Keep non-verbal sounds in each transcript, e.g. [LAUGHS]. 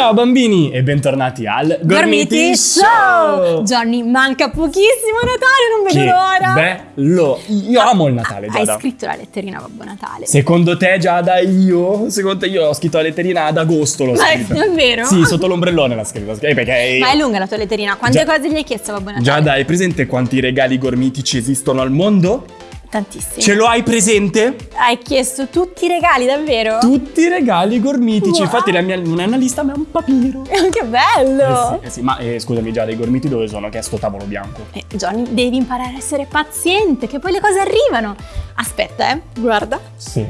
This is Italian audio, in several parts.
Ciao bambini e bentornati al Gormiti Show! Johnny, manca pochissimo Natale, non vedo l'ora. bello! Io amo il Natale, Hai Giada. scritto la letterina Babbo Natale. Secondo te, Giada, io? Secondo te io ho scritto la letterina ad agosto l'ho Ma è scritta. davvero? Sì, sotto l'ombrellone l'ha scritta. Eh, perché Ma è lunga la tua letterina. Quante Già- cose gli hai chiesto a Babbo Natale? Giada, hai presente quanti regali gormitici esistono al mondo? Tantissimi. Ce lo hai presente? Hai chiesto tutti i regali, davvero? Tutti i regali gormitici. Wow. Infatti la mia non è una lista, ma è un papiro. [LAUGHS] che bello! Eh sì, eh sì, ma eh, scusami Giada, i gormiti dove sono? Che è sto tavolo bianco. Eh, Johnny, devi imparare a essere paziente, che poi le cose arrivano. Aspetta, eh. Guarda. Sì.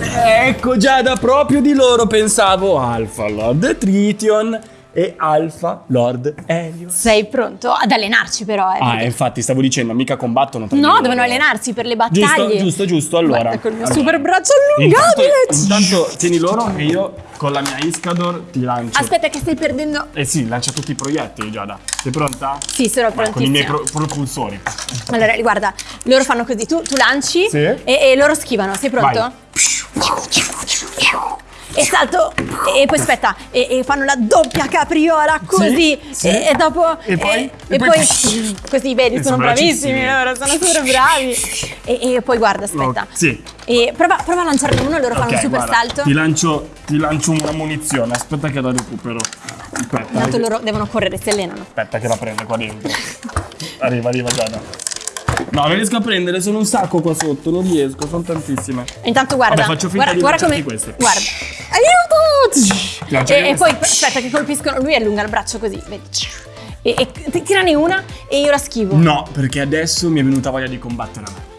Ecco Giada, proprio di loro pensavo Alpha Lord Tritium e Alpha Lord Helios. Sei pronto ad allenarci però, eh. Ah, perché- infatti stavo dicendo, mica combattono tra No, devono allenarsi per le Giusto, battaglie. giusto, giusto, allora. Guarda col mio Allora. super braccio Intanto, allungabile. intanto tieni loro e io con la mia Iscador ti lancio. Aspetta che stai perdendo... Eh sì, lancia tutti i proiettili Giada. Sei pronta? Sì, sono Vai, con i miei pro- propulsori. Allora, guarda, loro fanno così, tu, tu lanci Sì. e, e loro schivano, sei pronto? Vai. E salto, e, poi aspetta, e, e fanno la doppia capriola così, sì. E, e dopo... E poi? E, poi- poi, così, vedi, E sono bravissimi loro, sono super bravi. E, e poi guarda, aspetta. No, sì. E prova, prova a lanciarne uno, loro fanno Ok, un super guarda, salto. Ti lancio, ti lancio una munizione, aspetta che la recupero. Aspetta. Tanto eh, loro devono correre, si allenano. Aspetta che la prende qua dentro. [LAUGHS] Arriva, arriva Giada. No, non riesco a prendere, sono un sacco qua sotto, non riesco, sono tantissime. Intanto guarda, Vabbè, faccio finta guarda, di guarda come... queste. Guarda, aiuto! E, e poi aspetta che colpiscono, lui allunga il braccio così, vedi? E, e ti- tirane una e io la schivo. No, perché adesso mi è venuta voglia di combattere a me.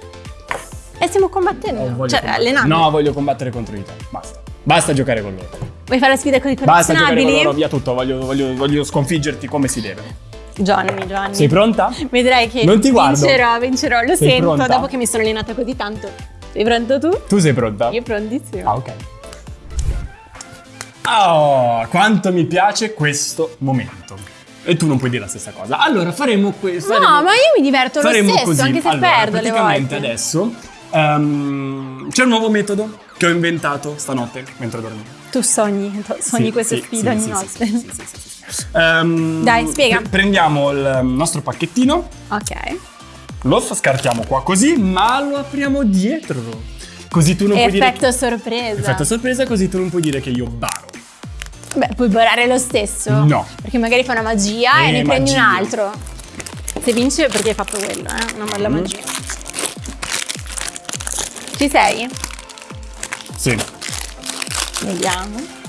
E stiamo combattendo, Voglio cioè combattere. allenando. No, voglio combattere contro di te. Basta. Basta giocare con loro. Vuoi fare le sfide con i Basta giocare con loro, via tutto. Voglio, voglio, voglio sconfiggerti come si deve. Johnny, Johnny. Sei pronta? Vedrai che Non ti guardo. vincerò, vincerò, lo Sei sento pronta? dopo che mi sono allenata così tanto. Sei pronto tu? Tu sei pronta? Io prontissimo. Ah, ok. Oh, quanto mi piace questo momento. E tu non puoi dire la stessa cosa. Allora, faremo questo. No, ma io mi diverto lo faremo stesso, così. anche se allora, perdo le praticamente adesso ehm, c'è un nuovo metodo che ho inventato stanotte mentre dormivo. Tu sogni, sogni Sì, queste sì, sfide sì, ogni notte. sì, sì, sì, Ehm, Dai, spiega. pre- Prendiamo il nostro pacchettino, Ok. lo scartiamo qua così, ma lo apriamo dietro. Così tu non puoi dire Effetto sorpresa. Effetto sorpresa, così tu non puoi dire che io baro. Beh, puoi barare lo stesso? No. Perché magari fa una magia Eh, e ne prendi un magia. altro. Se vince perché hai fatto quello, eh? Una bella Mm. magia. Ci sei? Sì. Vediamo.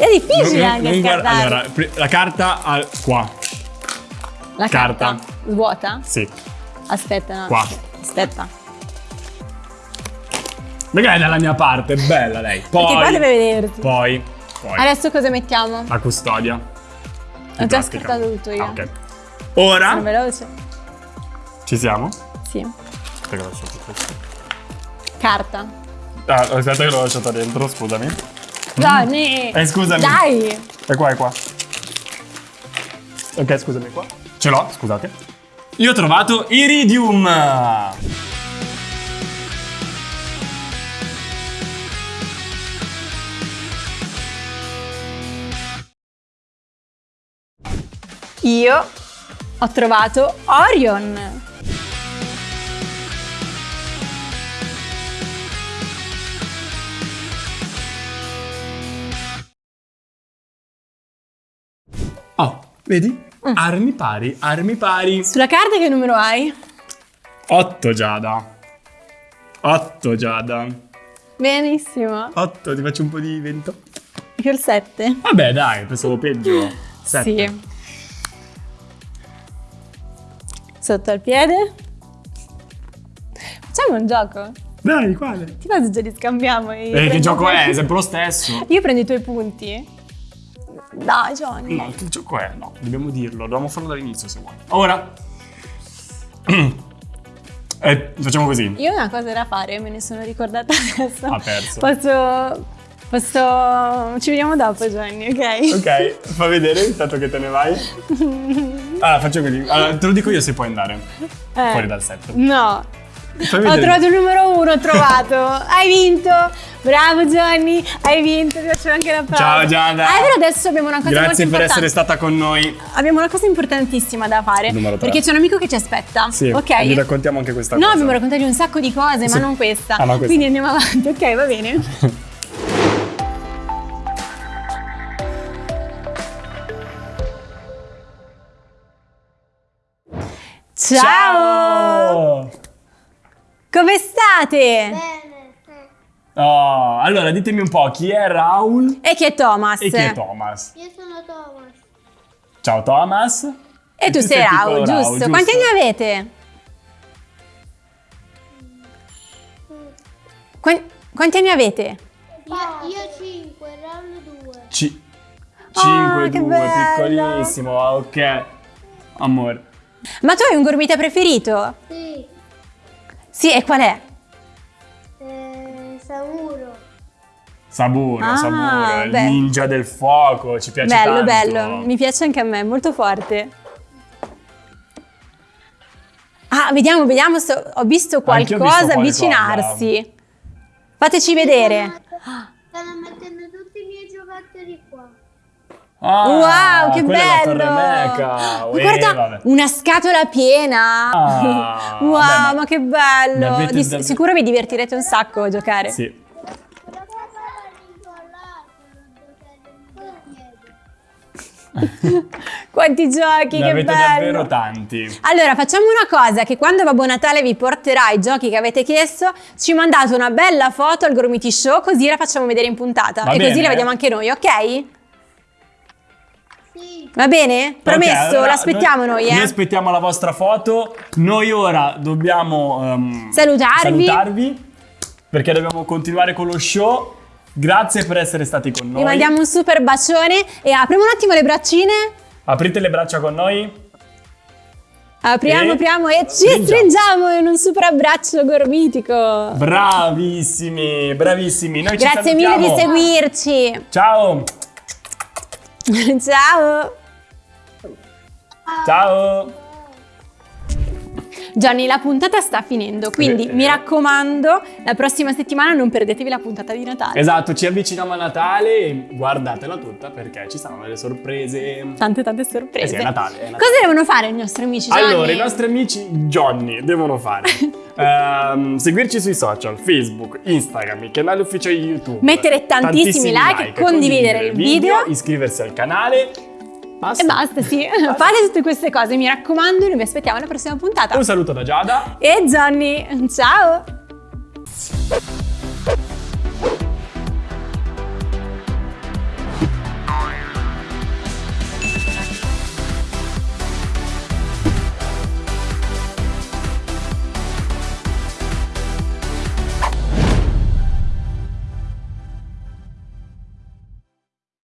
È difficile Non- anche non guarda- allora, la carta al- qua. La carta. carta. Svuota? Sì. Aspetta, no. Qua. Aspetta. Magari è dalla mia parte, è bella lei. Poi, Perché qua deve vederti. Poi, poi Adesso cosa mettiamo? la custodia. Ho già scartato tutto io. Ah, ok. Ora Sono veloce? ci siamo? Sì. Aspetta che lo lascio. Carta. Ah, aspetta che l'ho lasciato dentro, scusami. Johnny! Eh, scusami. Dai! È qua, è qua. Ok, scusami qua. Ce l'ho, scusate. Io ho trovato Iridium. Io ho trovato Orion. Oh, vedi? Mm. Armi pari, armi pari. Sulla carta che numero hai? 8 Giada. 8 Giada. Benissimo. 8, ti faccio un po' di vento. Io il 7. Vabbè, dai, pensavo peggio. [LAUGHS] Sette. Sì. Sotto al piede. Facciamo un gioco. Dai, quale? Ti va se ce li scambiamo? e Eh, che gioco è? È sempre lo [LAUGHS] stesso. Io prendo i tuoi punti. Dai, Johnny. No, che gioco è? No, dobbiamo dirlo, dobbiamo farlo dall'inizio se vuoi. Ora. [CLEARS THROAT] Eh, facciamo così. Io una cosa da fare, me ne sono ricordata adesso. Ha perso. Posso... Posso... Ci vediamo dopo, Gianni, ok? Ok, fa vedere intanto che te ne vai. [LAUGHS] Allora, faccio così. Allora, te lo dico io se puoi andare Eh, fuori dal set. No. Ho trovato il numero uno, ho trovato. hai vinto. Bravo Johnny, hai vinto, ti faccio anche l'applauso. Ciao, Giada. Ah, però adesso abbiamo una cosa molto Grazie per essere stata con noi. Abbiamo una cosa importantissima da fare. Perché c'è un amico che ci aspetta. Sì, ok. gli raccontiamo anche questa No, cosa. abbiamo raccontato un sacco di cose, Sì. ma non questa. Ah, ma questa. Quindi andiamo avanti, ok, va bene. Ciao! Come state? Bene, Oh, allora, ditemi un po' chi è Raul E chi è Thomas? e chi è Thomas. io sono Thomas. Ciao Thomas. E tu sei Raul, piccolo giusto. Quanti anni avete? Quan- quanti anni avete? Io, io 5, Raul 2. Ci- Ah, 5, che 2, bello. piccolissimo, ok. Amore. Ma tu hai un gormita preferito? Sì, Sì, e qual è? Saburo, Ah, Saburo, il ninja del fuoco, ci piace bello, tanto. bello. Mi piace anche a me, molto forte. Ah, vediamo, vediamo se ho visto ho qualcosa visto avvicinarsi. Fateci vedere. Stanno mettendo tutti i miei giocattoli qua. Ah, wow, che bello! Ma Eh, guarda, vabbè. una scatola piena. Ah, [LAUGHS] wow, vabbè, ma che ne bello! Di- davvero- sicuro vi divertirete un sacco a giocare. Sì. [LAUGHS] Quanti giochi, Ne che avete bello! davvero tanti. Allora, facciamo una cosa, che quando Babbo Natale vi porterà i giochi che avete chiesto, ci mandate una bella foto al Gormiti Show, così la facciamo vedere in puntata. Va e così bene. la vediamo anche noi, ok? Sì, Va bene? Promesso, Ok, allora, l'aspettiamo noi, eh? Noi aspettiamo la vostra foto. Noi ora dobbiamo ehm, Salutarvi. salutarvi perché dobbiamo continuare con lo show. Grazie per essere stati con noi. Vi mandiamo un super bacione e apriamo un attimo le braccine. Aprite le braccia con noi. Apriamo, E apriamo e ci stringiamo. stringiamo in un super abbraccio gormitico. Bravissimi, bravissimi. Noi Grazie mille di seguirci. Ciao. [LAUGHS] Ciao. Ciao. Johnny, la puntata sta finendo, quindi Eh, mi eh. raccomando, la prossima settimana non perdetevi la puntata di Natale. Esatto, ci avviciniamo a Natale e guardatela tutta perché ci saranno delle sorprese. Tante tante sorprese. Eh sì, è Natale, è Natale. Cosa devono fare i nostri amici Johnny? Allora, i nostri amici Johnny devono fare [LAUGHS] ehm, seguirci sui social, Facebook, Instagram, canale ufficiale YouTube. Mettere tantissimi like, condividere il video. iscriversi al canale. Basta. E basta, sì. Fate tutte queste cose, mi raccomando, noi vi aspettiamo alla prossima puntata. Un saluto da Giada. E Johnny, ciao!